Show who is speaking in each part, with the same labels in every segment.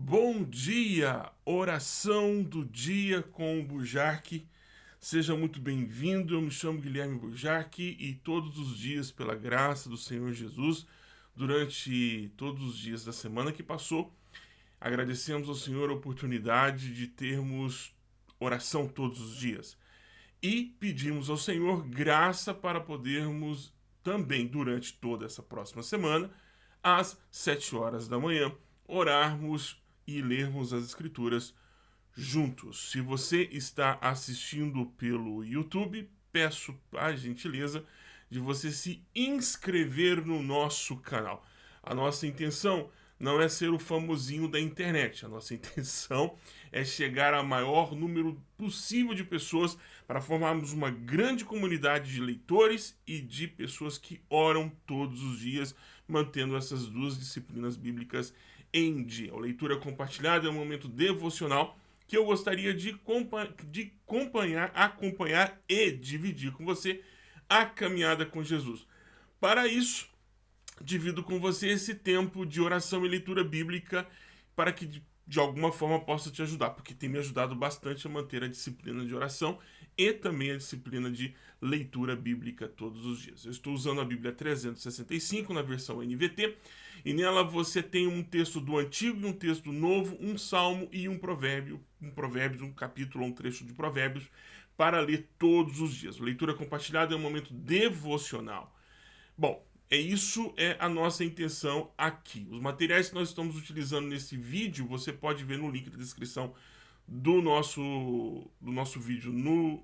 Speaker 1: Bom dia, oração do dia com o Bujarque. Seja muito bem-vindo, eu me chamo Guilherme Bujarque e todos os dias, pela graça do Senhor Jesus, durante todos os dias da semana que passou, agradecemos ao Senhor a oportunidade de termos oração todos os dias. E pedimos ao Senhor graça para podermos também, durante toda essa próxima semana, às sete horas da manhã, orarmos e lermos as escrituras juntos. Se você está assistindo pelo YouTube, peço a gentileza de você se inscrever no nosso canal. A nossa intenção não é ser o famosinho da internet. A nossa intenção é chegar a maior número possível de pessoas para formarmos uma grande comunidade de leitores e de pessoas que oram todos os dias, mantendo essas duas disciplinas bíblicas em dia. A leitura compartilhada é um momento devocional que eu gostaria de, de acompanhar, acompanhar e dividir com você a caminhada com Jesus. Para isso, divido com você esse tempo de oração e leitura bíblica para que de, de alguma forma possa te ajudar, porque tem me ajudado bastante a manter a disciplina de oração e também a disciplina de leitura bíblica todos os dias. Eu estou usando a Bíblia 365 na versão NVT e nela você tem um texto do Antigo e um texto Novo, um Salmo e um provérbio, um provérbio, um capítulo um trecho de provérbios para ler todos os dias. A leitura compartilhada é um momento devocional. Bom, é isso é a nossa intenção aqui. Os materiais que nós estamos utilizando nesse vídeo, você pode ver no link da descrição do nosso, do nosso vídeo no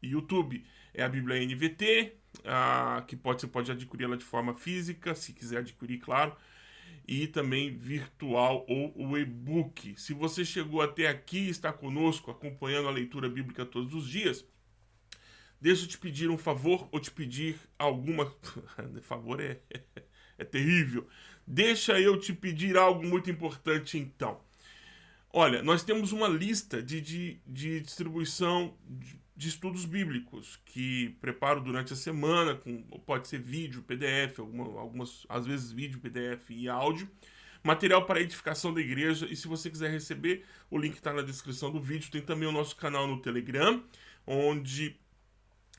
Speaker 1: YouTube. É a Bíblia NVT, a, que pode, você pode adquirir ela de forma física, se quiser adquirir, claro, e também virtual ou o e-book. Se você chegou até aqui está conosco acompanhando a leitura bíblica todos os dias, deixa eu te pedir um favor ou te pedir alguma... favor é, é terrível. Deixa eu te pedir algo muito importante então. Olha, nós temos uma lista de, de, de distribuição de, de, estudos bíblicos que preparo durante a semana, com, pode ser vídeo, PDF, alguma, algumas, às vezes vídeo, PDF e áudio. Material para edificação da igreja e se você quiser receber, o link está na descrição do vídeo. Tem também o nosso canal no Telegram, onde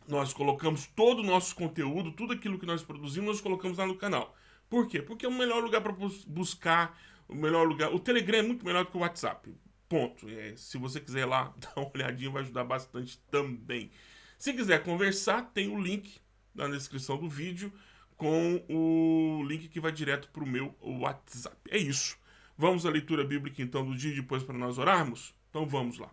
Speaker 1: nós colocamos todo o nosso conteúdo, tudo aquilo que nós produzimos, nós colocamos lá no canal. Por quê? Porque é o melhor lugar para buscar o melhor lugar. O Telegram é muito melhor do que o WhatsApp. Ponto. É, se você quiser lá dar uma olhadinha, vai ajudar bastante também. Se quiser conversar, tem o link na descrição do vídeo com o link que vai direto para o meu WhatsApp. É isso. Vamos à leitura bíblica então do dia depois para nós orarmos? Então vamos lá.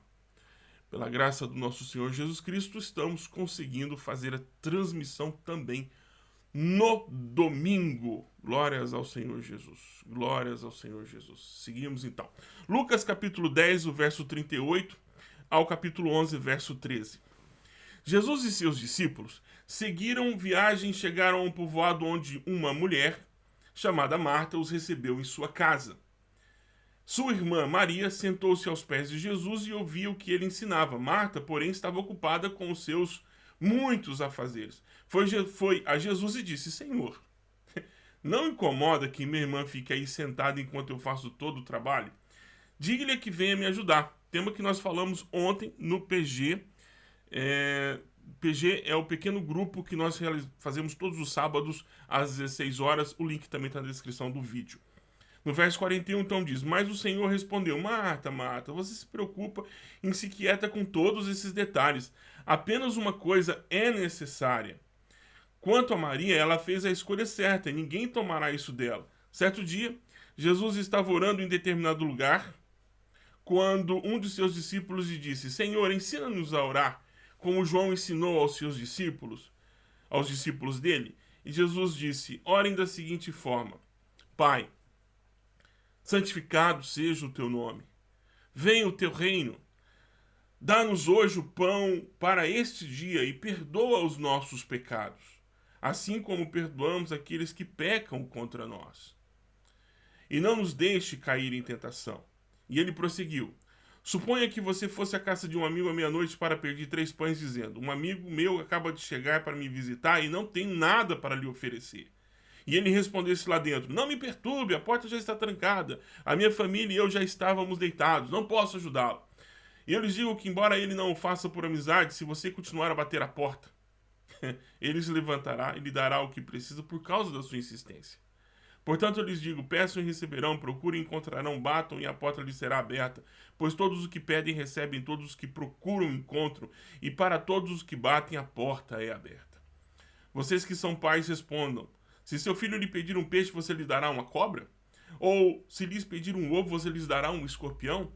Speaker 1: Pela graça do nosso Senhor Jesus Cristo, estamos conseguindo fazer a transmissão também no domingo. Glórias ao Senhor Jesus. Glórias ao Senhor Jesus. Seguimos então. Lucas capítulo 10, o verso 38 ao capítulo 11, verso 13. Jesus e seus discípulos seguiram viagem e chegaram a um povoado onde uma mulher, chamada Marta, os recebeu em sua casa. Sua irmã Maria sentou-se aos pés de Jesus e ouvia o que ele ensinava. Marta, porém, estava ocupada com os seus muitos afazeres. Foi, foi a Jesus e disse, Senhor, não incomoda que minha irmã fique aí sentada enquanto eu faço todo o trabalho? Diga-lhe que venha me ajudar. Tema que nós falamos ontem no PG. É, PG é o pequeno grupo que nós fazemos todos os sábados às 16 horas. O link também está na descrição do vídeo. No verso 41, então, diz, Mas o Senhor respondeu, Marta, Marta, você se preocupa e se quieta com todos esses detalhes. Apenas uma coisa é necessária. Quanto a Maria, ela fez a escolha certa e ninguém tomará isso dela. Certo dia, Jesus estava orando em determinado lugar, quando um de seus discípulos lhe disse, Senhor, ensina-nos a orar, como João ensinou aos seus discípulos, aos discípulos dele. E Jesus disse, orem da seguinte forma, Pai, santificado seja o teu nome. Venha o teu reino. Dá-nos hoje o pão para este dia e perdoa os nossos pecados, assim como perdoamos aqueles que pecam contra nós. E não nos deixe cair em tentação. E ele prosseguiu. Suponha que você fosse à casa de um amigo à meia-noite para pedir três pães, dizendo, um amigo meu acaba de chegar para me visitar e não tem nada para lhe oferecer. e ele respondesse lá dentro: Não me perturbe, a porta já está trancada, a minha família e eu já estávamos deitados, não posso ajudá-lo. E eu lhes digo que, embora ele não o faça por amizade, se você continuar a bater a porta, ele se levantará e lhe dará o que precisa por causa da sua insistência. Portanto, eu lhes digo: peçam e receberão, procurem e encontrarão, batam e a porta lhes será aberta. Pois todos os que pedem recebem, todos os que procuram encontram, e para todos os que batem a porta é aberta. Vocês que são pais respondam: se seu filho lhe pedir um peixe, você lhe dará uma cobra? Ou se lhes pedir um ovo, você lhes dará um escorpião?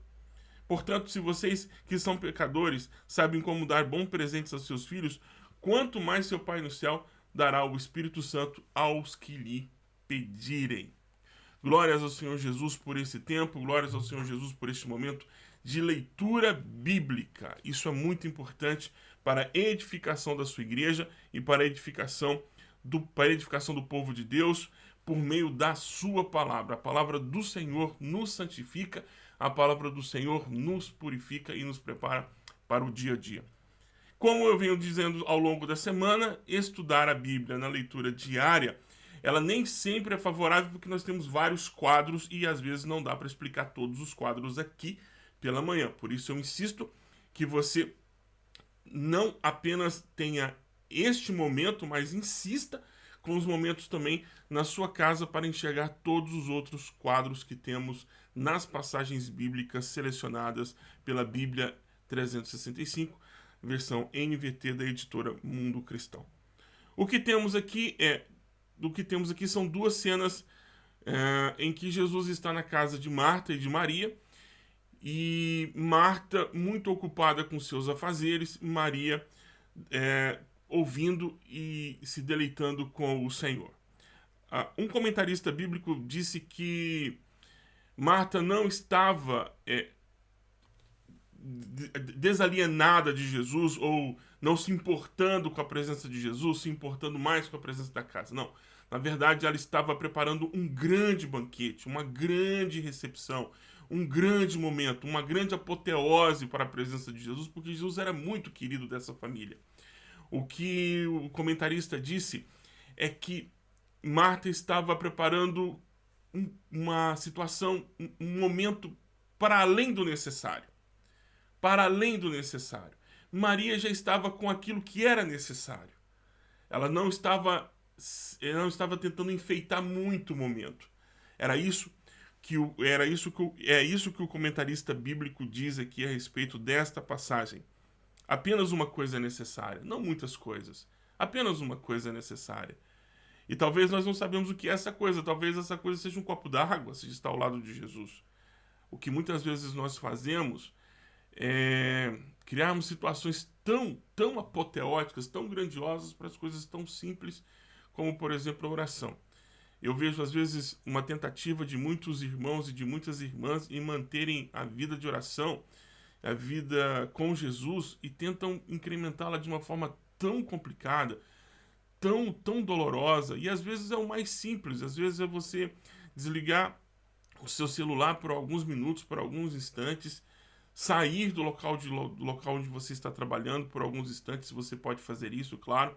Speaker 1: Portanto, se vocês que são pecadores sabem como dar bons presentes aos seus filhos, quanto mais seu Pai no céu dará o Espírito Santo aos que lhe pedirem. Glórias ao Senhor Jesus por esse tempo, glórias ao Senhor Jesus por este momento de leitura bíblica. Isso é muito importante para a edificação da sua igreja e para a edificação do, para a edificação do povo de Deus por meio da sua palavra. A palavra do Senhor nos santifica, a palavra do Senhor nos purifica e nos prepara para o dia a dia. Como eu venho dizendo ao longo da semana, estudar a Bíblia na leitura diária ela nem sempre é favorável porque nós temos vários quadros e às vezes não dá para explicar todos os quadros aqui pela manhã. Por isso eu insisto que você não apenas tenha este momento, mas insista com os momentos também na sua casa para enxergar todos os outros quadros que temos nas passagens bíblicas selecionadas pela Bíblia 365, versão NVT da editora Mundo Cristão. O que temos aqui é do que temos aqui são duas cenas é, em que Jesus está na casa de Marta e de Maria, e Marta muito ocupada com seus afazeres, Maria é, ouvindo e se deleitando com o Senhor. Ah, um comentarista bíblico disse que Marta não estava é, desalienada de Jesus ou não se importando com a presença de Jesus, se importando mais com a presença da casa. Não. Na verdade, ela estava preparando um grande banquete, uma grande recepção, um grande momento, uma grande apoteose para a presença de Jesus, porque Jesus era muito querido dessa família. O que o comentarista disse é que Marta estava preparando um, uma situação, um, um momento para além do necessário. Para além do necessário. Maria já estava com aquilo que era necessário. Ela não estava ele não estava tentando enfeitar muito o momento. Era isso que o, era isso que o, é isso que o comentarista bíblico diz aqui a respeito desta passagem. Apenas uma coisa é necessária, não muitas coisas. Apenas uma coisa é necessária. E talvez nós não sabemos o que é essa coisa. Talvez essa coisa seja um copo d'água se está ao lado de Jesus. O que muitas vezes nós fazemos é criarmos situações tão, tão apoteóticas, tão grandiosas para as coisas tão simples como por exemplo a oração. Eu vejo às vezes uma tentativa de muitos irmãos e de muitas irmãs em manterem a vida de oração, a vida com Jesus e tentam incrementá-la de uma forma tão complicada, tão tão dolorosa e às vezes é o mais simples, às vezes é você desligar o seu celular por alguns minutos, por alguns instantes, sair do local, de, do local onde você está trabalhando por alguns instantes, você pode fazer isso, claro,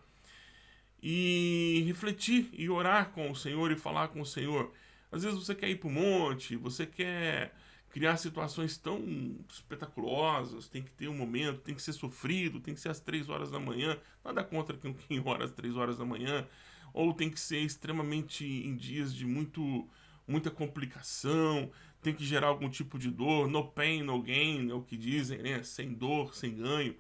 Speaker 1: e refletir e orar com o Senhor e falar com o Senhor. Às vezes você quer ir para o monte, você quer criar situações tão espetaculosas, tem que ter um momento, tem que ser sofrido, tem que ser às três horas da manhã, nada contra quem ora às três horas da manhã, ou tem que ser extremamente em dias de muito, muita complicação, tem que gerar algum tipo de dor, no pain, no gain, é o que dizem, né? Sem dor, sem ganho.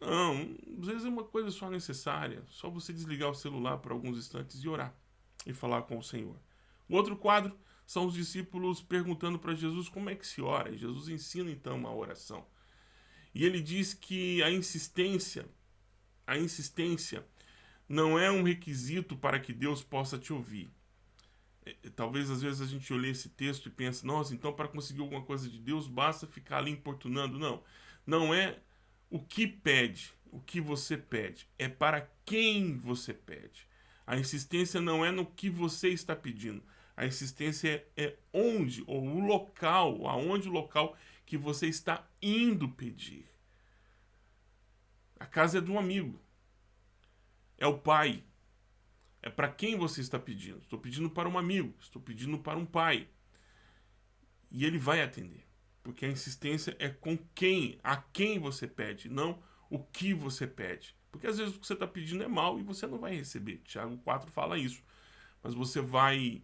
Speaker 1: Não, às vezes é uma coisa só necessária. Só você desligar o celular por alguns instantes e orar e falar com o Senhor. O outro quadro são os discípulos perguntando para Jesus como é que se ora. E Jesus ensina então a oração. E ele diz que a insistência, a insistência não é um requisito para que Deus possa te ouvir. É, talvez às vezes a gente olhe esse texto e pense, nossa, então para conseguir alguma coisa de Deus basta ficar ali importunando. Não, não é o que pede, o que você pede, é para quem você pede. A insistência não é no que você está pedindo. A insistência é, onde, ou o local, aonde o local que você está indo pedir. A casa é de um amigo. É o pai. É para quem você está pedindo. Estou pedindo para um amigo, estou pedindo para um pai. E ele vai atender. Porque a insistência é com quem, a quem você pede, não o que você pede. Porque às vezes o que você está pedindo é mal e você não vai receber. Tiago 4 fala isso. Mas você vai.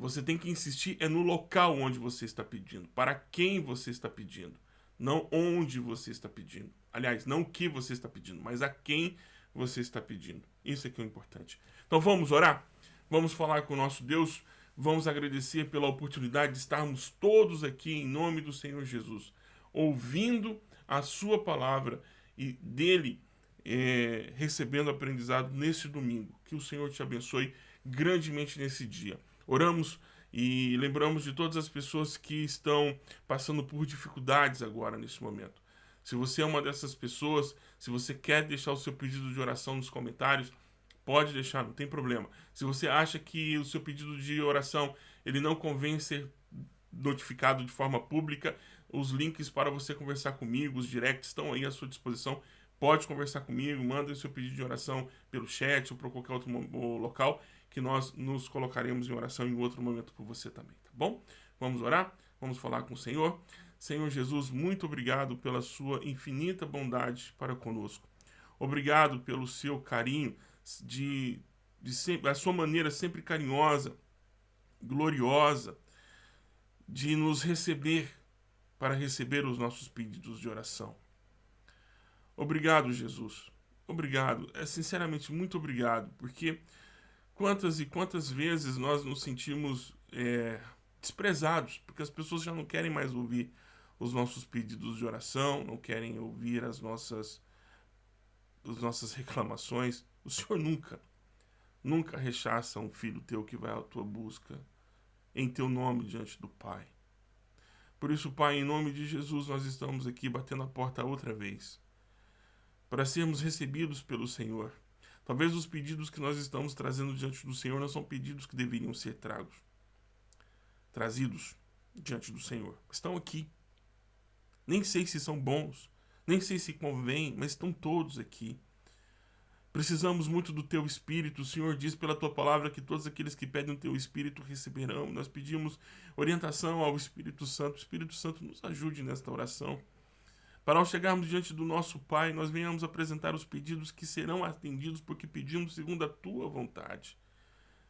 Speaker 1: Você tem que insistir é no local onde você está pedindo. Para quem você está pedindo. Não onde você está pedindo. Aliás, não o que você está pedindo, mas a quem você está pedindo. Isso é que é importante. Então vamos orar? Vamos falar com o nosso Deus. Vamos agradecer pela oportunidade de estarmos todos aqui em nome do Senhor Jesus, ouvindo a Sua palavra e dele é, recebendo aprendizado nesse domingo. Que o Senhor te abençoe grandemente nesse dia. Oramos e lembramos de todas as pessoas que estão passando por dificuldades agora nesse momento. Se você é uma dessas pessoas, se você quer deixar o seu pedido de oração nos comentários, pode deixar, não tem problema. Se você acha que o seu pedido de oração ele não convém ser notificado de forma pública, os links para você conversar comigo, os directs estão aí à sua disposição. Pode conversar comigo, manda o seu pedido de oração pelo chat ou por qualquer outro local que nós nos colocaremos em oração em outro momento por você também, tá bom? Vamos orar? Vamos falar com o Senhor. Senhor Jesus, muito obrigado pela sua infinita bondade para conosco. Obrigado pelo seu carinho, de, de sempre, a sua maneira sempre carinhosa, gloriosa, de nos receber para receber os nossos pedidos de oração. Obrigado, Jesus. Obrigado. É sinceramente muito obrigado, porque quantas e quantas vezes nós nos sentimos é, desprezados, porque as pessoas já não querem mais ouvir os nossos pedidos de oração, não querem ouvir as nossas, as nossas reclamações. O Senhor nunca, nunca rechaça um filho teu que vai à tua busca em teu nome diante do Pai. Por isso, Pai, em nome de Jesus, nós estamos aqui batendo a porta outra vez, para sermos recebidos pelo Senhor. Talvez os pedidos que nós estamos trazendo diante do Senhor não são pedidos que deveriam ser tragos, trazidos diante do Senhor. Estão aqui nem sei se são bons, nem sei se convém, mas estão todos aqui. Precisamos muito do teu espírito. O Senhor diz pela tua palavra que todos aqueles que pedem o teu espírito receberão. Nós pedimos orientação ao Espírito Santo. O Espírito Santo nos ajude nesta oração. Para ao chegarmos diante do nosso Pai, nós venhamos apresentar os pedidos que serão atendidos porque pedimos segundo a tua vontade.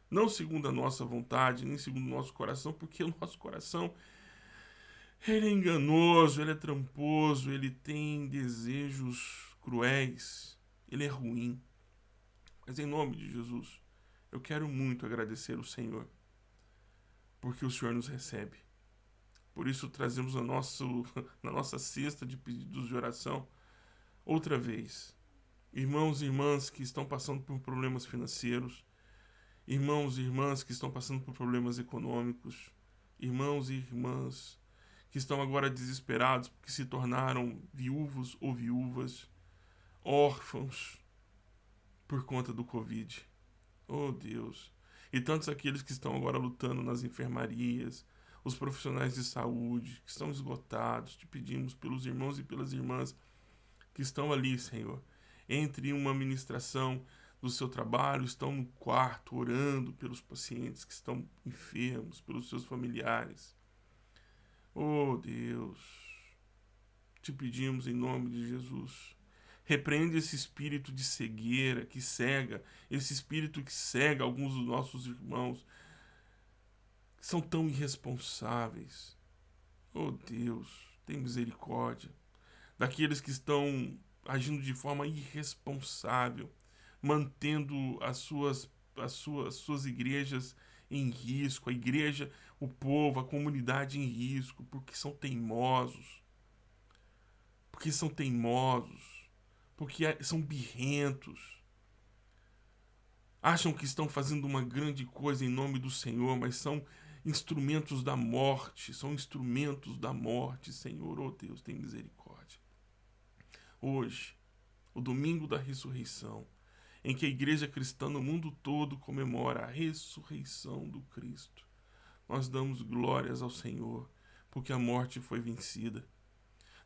Speaker 1: Não segundo a nossa vontade, nem segundo o nosso coração, porque o nosso coração ele é enganoso, ele é tramposo, ele tem desejos cruéis, ele é ruim. Mas em nome de Jesus, eu quero muito agradecer o Senhor, porque o Senhor nos recebe. Por isso trazemos a nosso, na nossa cesta de pedidos de oração outra vez. Irmãos e irmãs que estão passando por problemas financeiros, irmãos e irmãs que estão passando por problemas econômicos, irmãos e irmãs que estão agora desesperados porque se tornaram viúvos ou viúvas, órfãos por conta do Covid. Oh Deus! E tantos aqueles que estão agora lutando nas enfermarias, os profissionais de saúde que estão esgotados, te pedimos pelos irmãos e pelas irmãs que estão ali, Senhor, entre uma ministração do seu trabalho, estão no quarto orando pelos pacientes que estão enfermos, pelos seus familiares. Oh Deus, te pedimos em nome de Jesus. Repreende esse espírito de cegueira que cega, esse espírito que cega alguns dos nossos irmãos, são tão irresponsáveis. Oh Deus, tem misericórdia daqueles que estão agindo de forma irresponsável, mantendo as suas, as suas, as suas igrejas em risco, a igreja, o povo, a comunidade em risco, porque são teimosos. Porque são teimosos. Porque são birrentos. Acham que estão fazendo uma grande coisa em nome do Senhor, mas são instrumentos da morte, são instrumentos da morte, Senhor, oh Deus, tem misericórdia. Hoje, o domingo da ressurreição, em que a igreja cristã no mundo todo comemora a ressurreição do Cristo. Nós damos glórias ao Senhor, porque a morte foi vencida.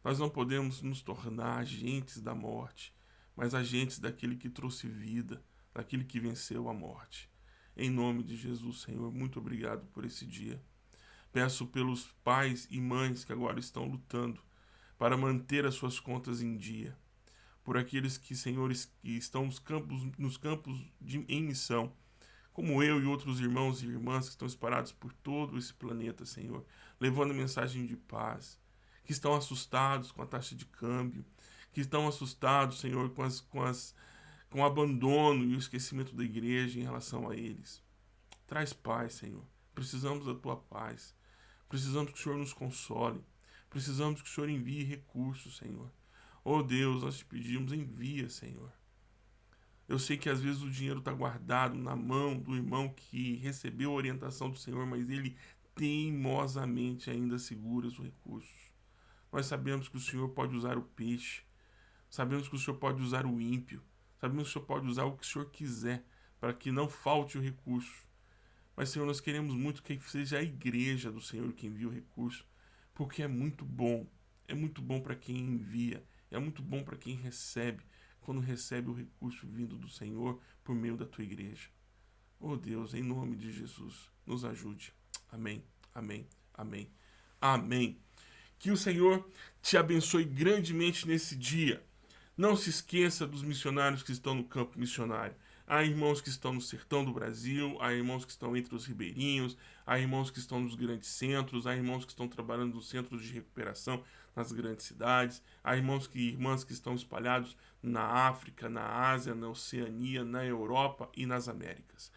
Speaker 1: Nós não podemos nos tornar agentes da morte, mas agentes daquele que trouxe vida, daquele que venceu a morte. Em nome de Jesus, Senhor, muito obrigado por esse dia. Peço pelos pais e mães que agora estão lutando para manter as suas contas em dia. Por aqueles que, senhores, que estão nos campos, nos campos de, em missão, como eu e outros irmãos e irmãs que estão espalhados por todo esse planeta, Senhor, levando mensagem de paz, que estão assustados com a taxa de câmbio, que estão assustados, Senhor, com, as, com, as, com o abandono e o esquecimento da igreja em relação a eles. Traz paz, Senhor. Precisamos da tua paz. Precisamos que o Senhor nos console. Precisamos que o Senhor envie recursos, Senhor. Oh Deus, nós te pedimos, envia, Senhor. Eu sei que às vezes o dinheiro está guardado na mão do irmão que recebeu a orientação do Senhor, mas ele teimosamente ainda segura os recursos. Nós sabemos que o Senhor pode usar o peixe, sabemos que o Senhor pode usar o ímpio, sabemos que o Senhor pode usar o que o Senhor quiser para que não falte o recurso. Mas, Senhor, nós queremos muito que seja a igreja do Senhor que envie o recurso, porque é muito bom. É muito bom para quem envia, é muito bom para quem recebe, quando recebe o recurso vindo do Senhor por meio da tua igreja. Oh Deus, em nome de Jesus, nos ajude. Amém, amém, amém, amém. Que o Senhor te abençoe grandemente nesse dia. Não se esqueça dos missionários que estão no campo missionário. Há irmãos que estão no sertão do Brasil, há irmãos que estão entre os ribeirinhos, há irmãos que estão nos grandes centros, há irmãos que estão trabalhando nos centros de recuperação nas grandes cidades, há irmãos que irmãs que estão espalhados na África, na Ásia, na Oceania, na Europa e nas Américas.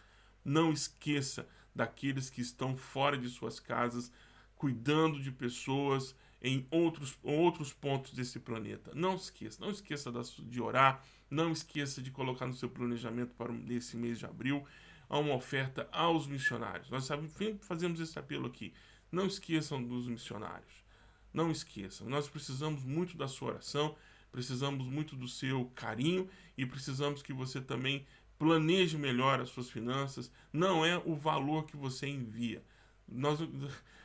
Speaker 1: Não esqueça daqueles que estão fora de suas casas, cuidando de pessoas em outros, outros pontos desse planeta. Não esqueça, não esqueça de orar, não esqueça de colocar no seu planejamento para esse mês de abril uma oferta aos missionários. Nós sempre fazemos esse apelo aqui. Não esqueçam dos missionários. Não esqueçam. Nós precisamos muito da sua oração, precisamos muito do seu carinho e precisamos que você também planeje melhor as suas finanças. Não é o valor que você envia. Nós,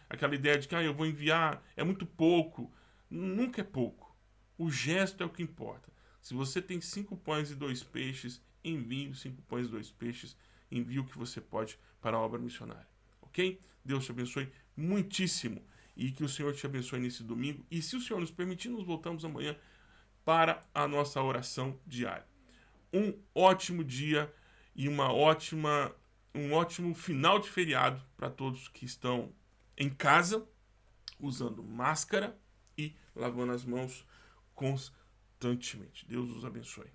Speaker 1: aquela ideia de que ah, eu vou enviar, é muito pouco. Nunca é pouco. O gesto é o que importa. Se você tem cinco pães e dois peixes, envie cinco pães e dois peixes, envie o que você pode para a obra missionária. Ok? Deus te abençoe muitíssimo e que o Senhor te abençoe nesse domingo. E se o Senhor nos permitir, nos voltamos amanhã para a nossa oração diária. Um ótimo dia e uma ótima, um ótimo final de feriado para todos que estão em casa, usando máscara e lavando as mãos constantemente. Deus os abençoe.